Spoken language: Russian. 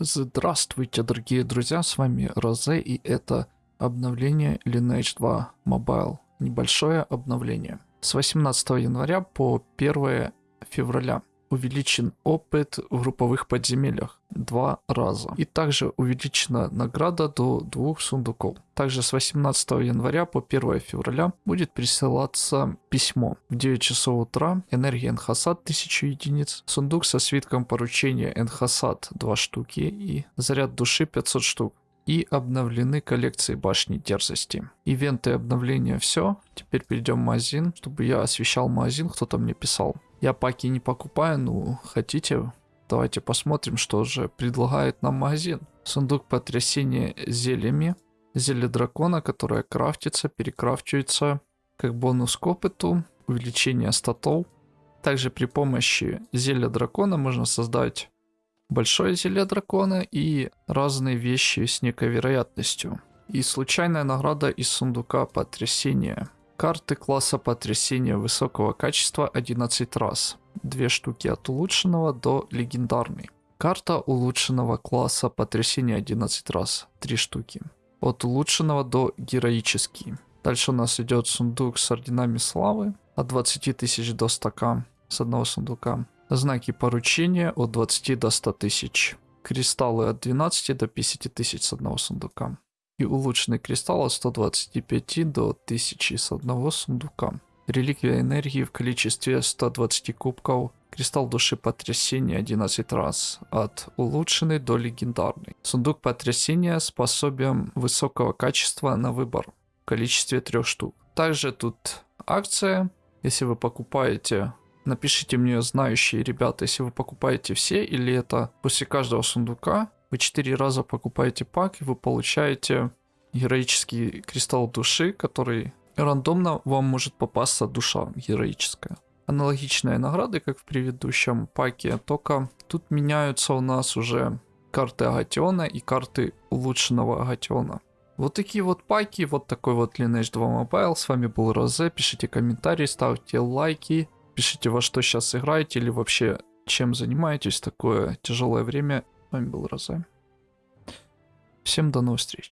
Здравствуйте, дорогие друзья, с вами Розе, и это обновление Lineage 2 Mobile. Небольшое обновление. С 18 января по 1 февраля увеличен опыт в групповых подземельях два раза. И также увеличена награда до двух сундуков. Также с 18 января по 1 февраля будет присылаться письмо. В 9 часов утра энергия Энхасад 1000 единиц, сундук со свитком поручения Энхасад 2 штуки и заряд души 500 штук и обновлены коллекции башни дерзости. Ивенты обновления все. Теперь перейдем в магазин, чтобы я освещал магазин, кто-то мне писал. Я паки не покупаю, ну хотите, давайте посмотрим, что же предлагает нам магазин. Сундук потрясения зельями. Зелье дракона, которое крафтится, перекрафчивается как бонус к опыту, увеличение статов. Также при помощи зелья дракона можно создать большое зелье дракона и разные вещи с некой вероятностью. И случайная награда из сундука потрясения. Карты класса потрясения высокого качества 11 раз. Две штуки от улучшенного до легендарной. Карта улучшенного класса потрясения 11 раз. Три штуки. От улучшенного до героический. Дальше у нас идет сундук с орденами славы. От 20 тысяч до 100к с одного сундука. Знаки поручения от 20 до 100 тысяч. Кристаллы от 12 до 50 тысяч с одного сундука и улучшенный кристалл от 125 до 1000 с одного сундука. Реликвия энергии в количестве 120 кубков. Кристалл души потрясения 11 раз. От улучшенный до легендарный. Сундук потрясения способен высокого качества на выбор. В количестве 3 штук. Также тут акция. Если вы покупаете Напишите мне, знающие ребята, если вы покупаете все или это после каждого сундука вы 4 раза покупаете пак, и вы получаете героический кристалл души, который рандомно вам может попасться душа героическая. Аналогичные награды, как в предыдущем паке, только тут меняются у нас уже карты Агатиона и карты улучшенного Агатиона. Вот такие вот паки, вот такой вот Lineage 2 Mobile. С вами был Розе, пишите комментарии, ставьте лайки, пишите во что сейчас играете или вообще чем занимаетесь такое тяжелое время вами был Роза. Всем до новых встреч.